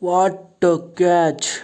what a catch.